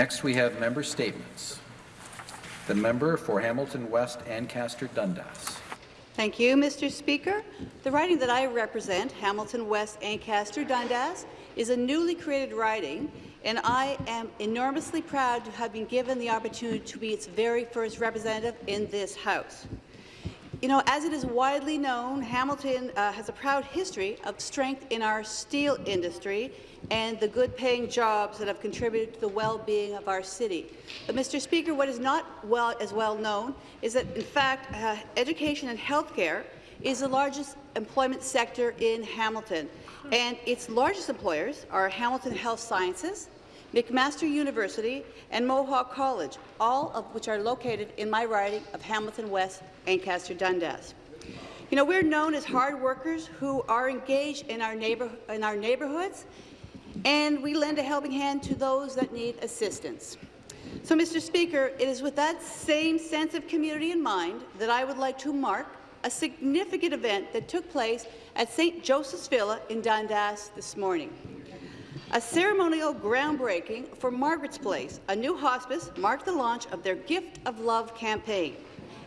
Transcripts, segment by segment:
Next, we have member statements. The member for Hamilton West Ancaster Dundas. Thank you, Mr. Speaker. The riding that I represent, Hamilton West Ancaster Dundas, is a newly created riding, and I am enormously proud to have been given the opportunity to be its very first representative in this House. You know, as it is widely known, Hamilton uh, has a proud history of strength in our steel industry and the good-paying jobs that have contributed to the well-being of our city. But, Mr. Speaker, what is not well as well known is that, in fact, uh, education and healthcare is the largest employment sector in Hamilton, and its largest employers are Hamilton Health Sciences, McMaster University, and Mohawk College, all of which are located in my riding of Hamilton West Ancaster Dundas. You know, we're known as hard workers who are engaged in our, neighbor, in our neighbourhoods, and we lend a helping hand to those that need assistance. So, Mr. Speaker, it is with that same sense of community in mind that I would like to mark a significant event that took place at St. Joseph's Villa in Dundas this morning. A ceremonial groundbreaking for Margaret's Place, a new hospice, marked the launch of their Gift of Love campaign.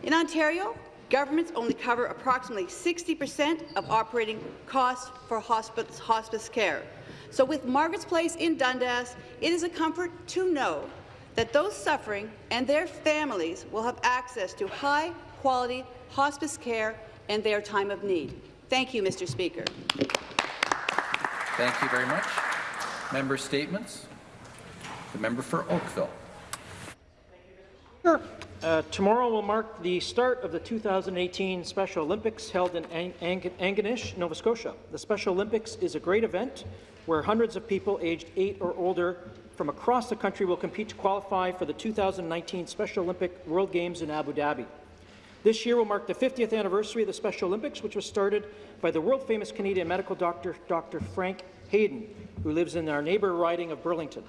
In Ontario, governments only cover approximately 60 percent of operating costs for hospice, hospice care. So with Margaret's Place in Dundas, it is a comfort to know that those suffering and their families will have access to high-quality hospice care in their time of need. Thank you, Mr. Speaker. Thank you very much. Member statements. The member for Oakville. Sure. Uh, tomorrow will mark the start of the 2018 Special Olympics held in Ang Ang Antigonish, Nova Scotia. The Special Olympics is a great event where hundreds of people aged 8 or older from across the country will compete to qualify for the 2019 Special Olympic World Games in Abu Dhabi. This year will mark the 50th anniversary of the Special Olympics, which was started by the world-famous Canadian medical doctor, Dr. Frank Hayden, who lives in our neighbour riding of Burlington.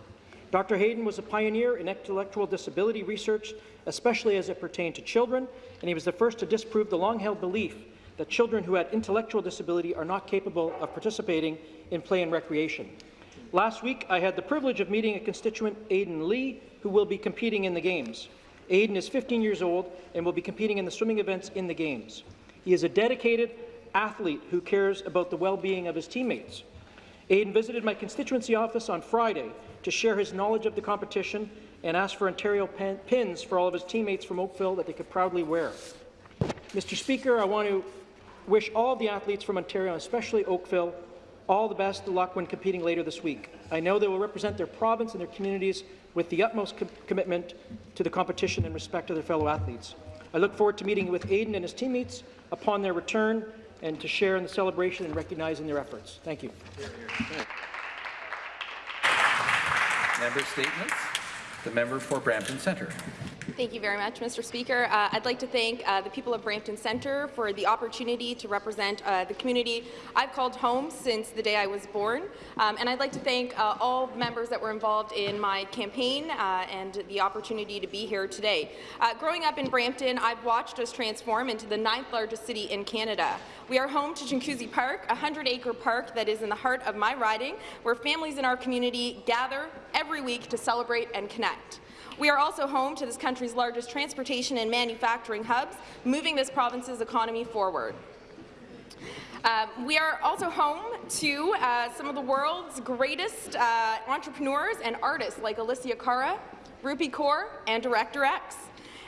Dr. Hayden was a pioneer in intellectual disability research, especially as it pertained to children, and he was the first to disprove the long-held belief that children who had intellectual disability are not capable of participating in play and recreation. Last week, I had the privilege of meeting a constituent, Aidan Lee, who will be competing in the Games. Aidan is 15 years old and will be competing in the swimming events in the Games. He is a dedicated athlete who cares about the well-being of his teammates. Aidan visited my constituency office on Friday to share his knowledge of the competition and asked for Ontario pins for all of his teammates from Oakville that they could proudly wear. Mr. Speaker, I want to wish all the athletes from Ontario, especially Oakville, all the best luck when competing later this week. I know they will represent their province and their communities with the utmost com commitment to the competition and respect to their fellow athletes. I look forward to meeting with Aidan and his teammates upon their return and to share in the celebration and recognizing their efforts. Thank you. Member statements. The member for Brampton Centre. Thank you very much, Mr. Speaker. Uh, I'd like to thank uh, the people of Brampton Centre for the opportunity to represent uh, the community I've called home since the day I was born. Um, and I'd like to thank uh, all members that were involved in my campaign uh, and the opportunity to be here today. Uh, growing up in Brampton, I've watched us transform into the ninth largest city in Canada. We are home to Chinguacousy Park, a 100-acre park that is in the heart of my riding, where families in our community gather every week to celebrate and connect. We are also home to this country's largest transportation and manufacturing hubs, moving this province's economy forward. Uh, we are also home to uh, some of the world's greatest uh, entrepreneurs and artists like Alessia Cara, Rupi Kaur, and Director X.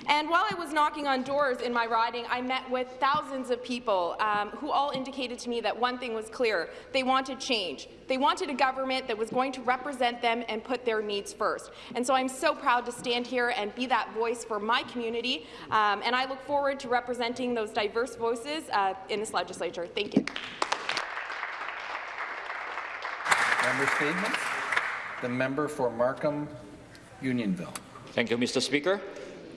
And while I was knocking on doors in my riding, I met with thousands of people um, who all indicated to me that one thing was clear. They wanted change. They wanted a government that was going to represent them and put their needs first. And so I'm so proud to stand here and be that voice for my community, um, and I look forward to representing those diverse voices uh, in this legislature. Thank you. Member statements. The member for Markham Unionville. Thank you, Mr. Speaker.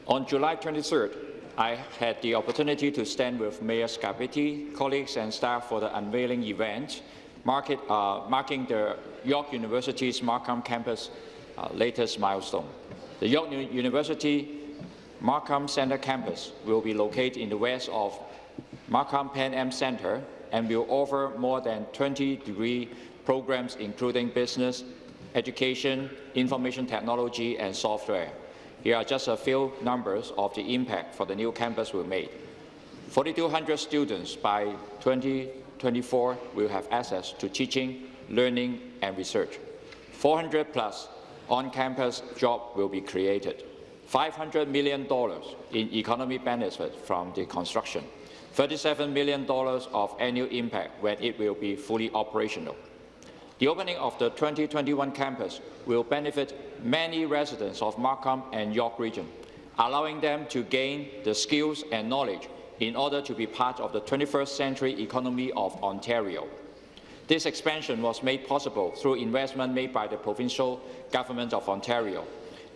On July 23rd, I had the opportunity to stand with Mayor Scarpitti, colleagues and staff for the unveiling event market, uh, marking the York University's Markham campus uh, latest milestone. The York University Markham Centre campus will be located in the west of Markham Pan Am Centre and will offer more than 20 degree programs including business, education, information technology, and software. Here are just a few numbers of the impact for the new campus we made. 4,200 students by 2024 will have access to teaching, learning, and research. 400 plus on-campus jobs will be created. $500 million in economy benefit from the construction. $37 million of annual impact when it will be fully operational. The opening of the 2021 campus will benefit many residents of Markham and York region, allowing them to gain the skills and knowledge in order to be part of the 21st century economy of Ontario. This expansion was made possible through investment made by the provincial government of Ontario,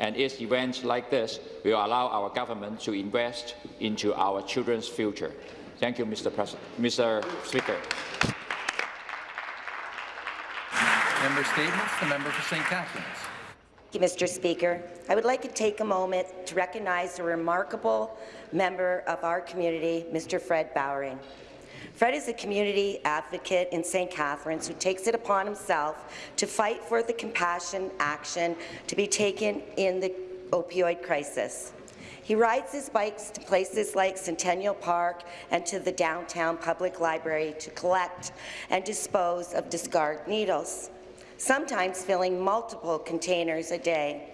and its events like this will allow our government to invest into our children's future. Thank you, Mr. President, Mr. Speaker. Member statements. The member for St. Catharines. Thank you, Mr. Speaker. I would like to take a moment to recognize a remarkable member of our community, Mr. Fred Bowering. Fred is a community advocate in St. Catharines who takes it upon himself to fight for the compassion action to be taken in the opioid crisis. He rides his bikes to places like Centennial Park and to the downtown public library to collect and dispose of discarded needles, sometimes filling multiple containers a day.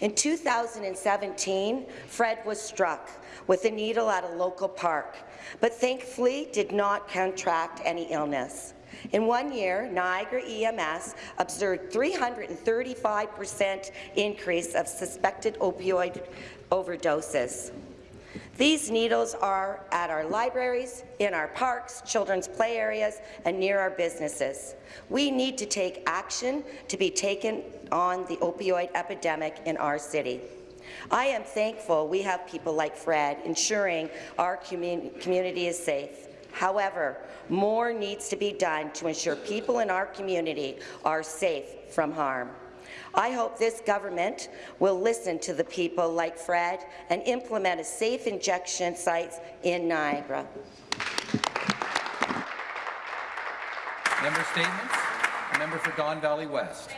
In 2017, Fred was struck with a needle at a local park, but thankfully did not contract any illness. In one year, Niagara EMS observed 335% increase of suspected opioid overdoses. These needles are at our libraries, in our parks, children's play areas, and near our businesses. We need to take action to be taken on the opioid epidemic in our city. I am thankful we have people like Fred ensuring our commun community is safe. However, more needs to be done to ensure people in our community are safe from harm. I hope this government will listen to the people like Fred and implement a safe injection sites in Niagara. Member statements. Member for Don Valley West.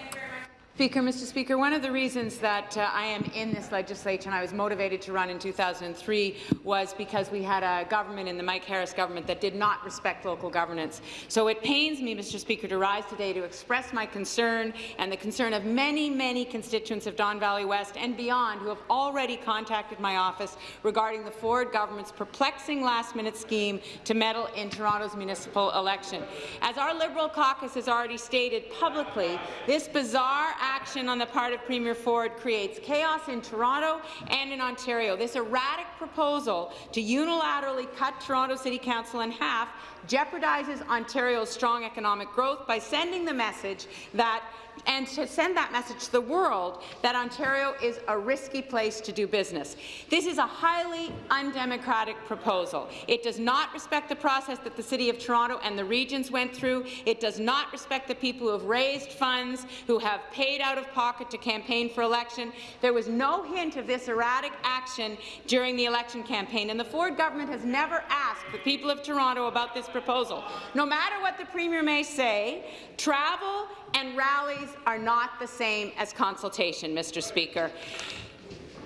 Speaker, Mr. Speaker, one of the reasons that uh, I am in this legislature and I was motivated to run in 2003 was because we had a government in the Mike Harris government that did not respect local governance. So it pains me, Mr. Speaker, to rise today to express my concern and the concern of many, many constituents of Don Valley West and beyond who have already contacted my office regarding the Ford government's perplexing last-minute scheme to meddle in Toronto's municipal election. As our Liberal caucus has already stated publicly, this bizarre action on the part of Premier Ford creates chaos in Toronto and in Ontario. This erratic proposal to unilaterally cut Toronto City Council in half jeopardizes Ontario's strong economic growth by sending the message that and to send that message to the world that Ontario is a risky place to do business. This is a highly undemocratic proposal. It does not respect the process that the City of Toronto and the regions went through. It does not respect the people who have raised funds, who have paid out of pocket to campaign for election. There was no hint of this erratic action during the election campaign, and the Ford government has never asked the people of Toronto about this proposal. No matter what the Premier may say, travel and rallies are not the same as consultation, Mr. Speaker.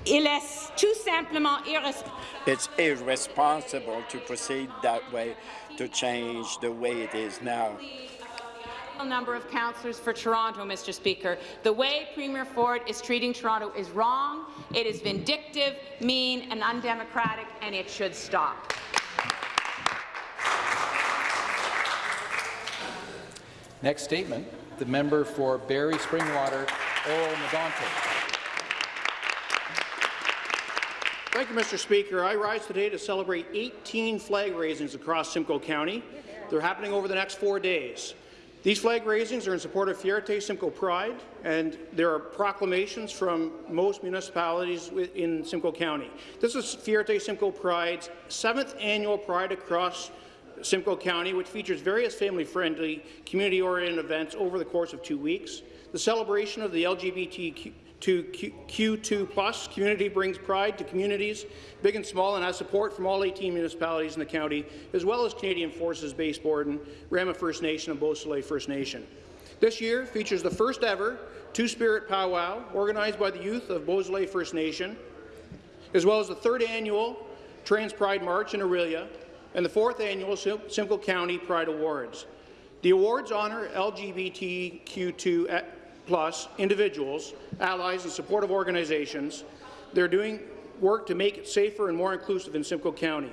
Il est tout simplement irresponsable. It's irresponsible to proceed that way, to change the way it is now. number of councillors for Toronto, Mr. Speaker. The way Premier Ford is treating Toronto is wrong, it is vindictive, mean and undemocratic, and it should stop. Next statement. The member for Barrie Springwater, Oro Medonte. Thank you, Mr. Speaker. I rise today to celebrate 18 flag raisings across Simcoe County. They're happening over the next four days. These flag raisings are in support of Fierté Simcoe Pride, and there are proclamations from most municipalities in Simcoe County. This is Fierté Simcoe Pride's seventh annual Pride across Simcoe County, which features various family-friendly, community-oriented events over the course of two weeks. The celebration of the LGBTQ Q2 plus community brings pride to communities, big and small, and has support from all 18 municipalities in the county, as well as Canadian Forces Base Borden, Rama First Nation, and Beausoleil First Nation. This year features the first ever Two-Spirit Powwow organized by the youth of Beausoleil First Nation, as well as the third annual Trans Pride March in Orillia and the fourth annual Sim- Simcoe County Pride Awards. The awards honour LGBTQ2 eh, plus individuals, allies, and supportive organizations. They're doing work to make it safer and more inclusive in Simcoe County.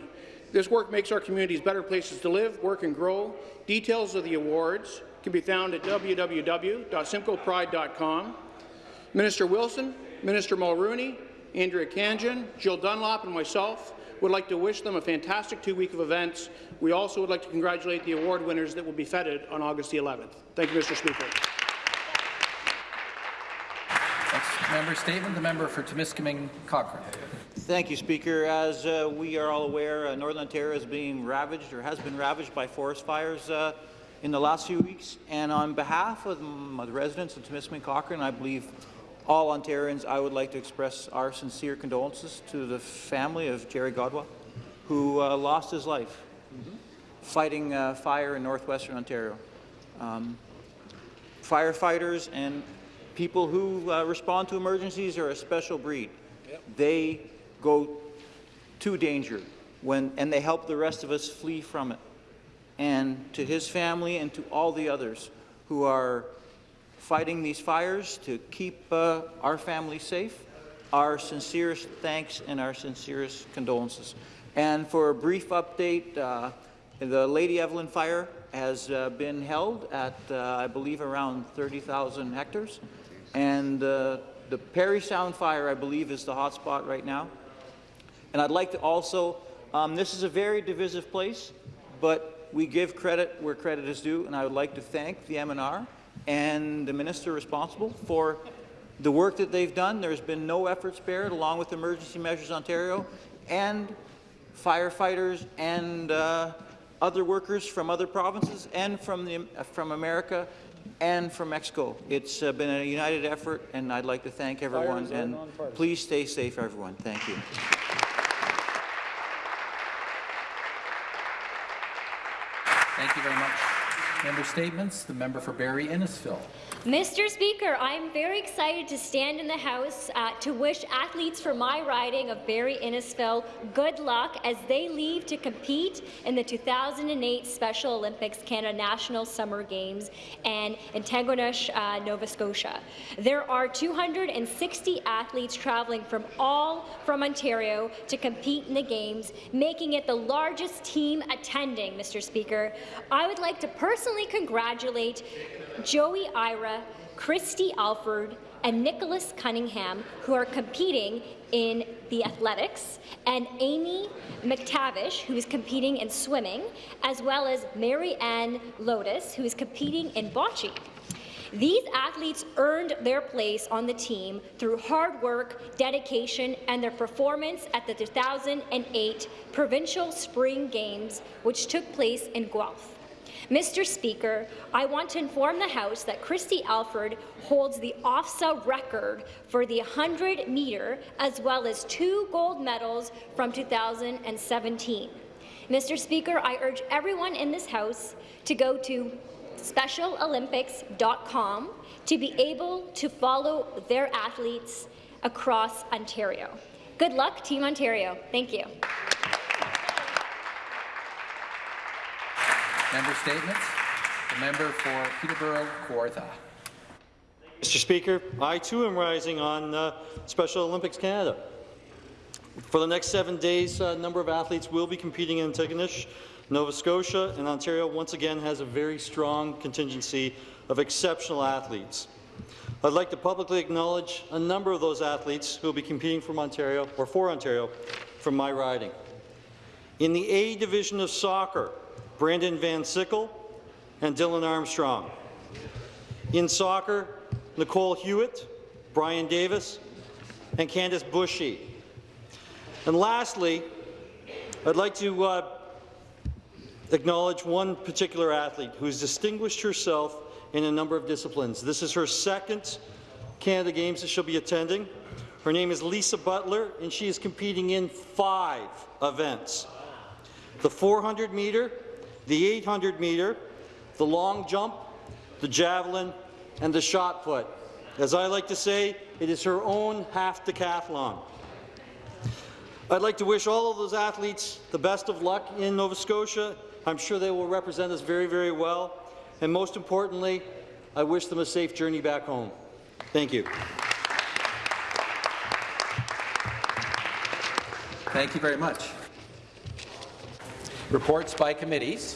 This work makes our communities better places to live, work, and grow. Details of the awards can be found at www.simcoepride.com. Minister Wilson, Minister Mulroney, Andrea Khanjin, Jill Dunlop, and myself would like to wish them a fantastic two-week of events. We also would like to congratulate the award winners that will be feted on August the 11th. Thank you, Mr. Speaker. Next member statement, the member for Timiskaming Cochrane. Thank you, Speaker. As uh, we are all aware, uh, Northern Ontario is being ravaged or has been ravaged by forest fires uh, in the last few weeks. And on behalf of the residents of Timiskaming Cochrane, I believe all Ontarians, I would like to express our sincere condolences to the family of Jerry Godwa, who uh, lost his life fighting uh, fire in northwestern Ontario. Um, firefighters and people who uh, respond to emergencies are a special breed. They go to danger when, and they help the rest of us flee from it. And to his family and to all the others who are fighting these fires to keep uh, our family safe, our sincerest thanks and our sincerest condolences. And for a brief update, uh, the Lady Evelyn fire has uh, been held at, uh, I believe, around 30,000 hectares. And uh, the Parry Sound fire, I believe, is the hotspot right now. And I'd like to also, um, this is a very divisive place, but we give credit where credit is due, and I would like to thank the MNR and the minister responsible for the work that they've done. There's been no effort spared, along with Emergency Measures Ontario and firefighters and uh, other workers from other provinces and from, the, from America and from Mexico. It's uh, been a united effort, and I'd like to thank everyone. And please stay safe, everyone. Thank you. Thank you very much. Member statements, the member for Barrie Innisfil. Mr. Speaker, I'm very excited to stand in the House uh, to wish athletes for my riding of Barrie Innisfil good luck as they leave to compete in the 2008 Special Olympics Canada National Summer Games and in Antigonish, uh, Nova Scotia. There are 260 athletes traveling from all from Ontario to compete in the Games, making it the largest team attending, Mr. Speaker. I would like to personally congratulate Joey Ira, Christy Alford, and Nicholas Cunningham, who are competing in the athletics, and Amy McTavish, who is competing in swimming, as well as Mary Ann Lotus, who is competing in bocce. These athletes earned their place on the team through hard work, dedication, and their performance at the 2008 Provincial Spring Games, which took place in Guelph. Mr. Speaker, I want to inform the House that Christy Alford holds the OFSAA record for the 100-metre as well as two gold medals from 2017. Mr. Speaker, I urge everyone in this House to go to specialolympics.com to be able to follow their athletes across Ontario. Good luck, Team Ontario. Thank you. Member statements, the member for Peterborough Kawartha. Mr. Speaker, I too am rising on uh, Special Olympics Canada. For the next seven days, a number of athletes will be competing in Antigonish, Nova Scotia, and Ontario once again has a very strong contingency of exceptional athletes. I'd like to publicly acknowledge a number of those athletes who will be competing from Ontario, or for Ontario, from my riding. In the A Division of Soccer, Brandon Van Sickle and Dylan Armstrong. In soccer, Nicole Hewitt, Brian Davis, and Candice Bushy. And lastly, I'd like to uh, acknowledge one particular athlete who's distinguished herself in a number of disciplines. This is her second Canada Games that she'll be attending. Her name is Lisa Butler, and she is competing in five events. The 400 meter, the 800 meter, the long jump, the javelin, and the shot put. As I like to say, it is her own half decathlon. I'd like to wish all of those athletes the best of luck in Nova Scotia. I'm sure they will represent us very, very well. And most importantly, I wish them a safe journey back home. Thank you. Thank you very much. Reports by committees.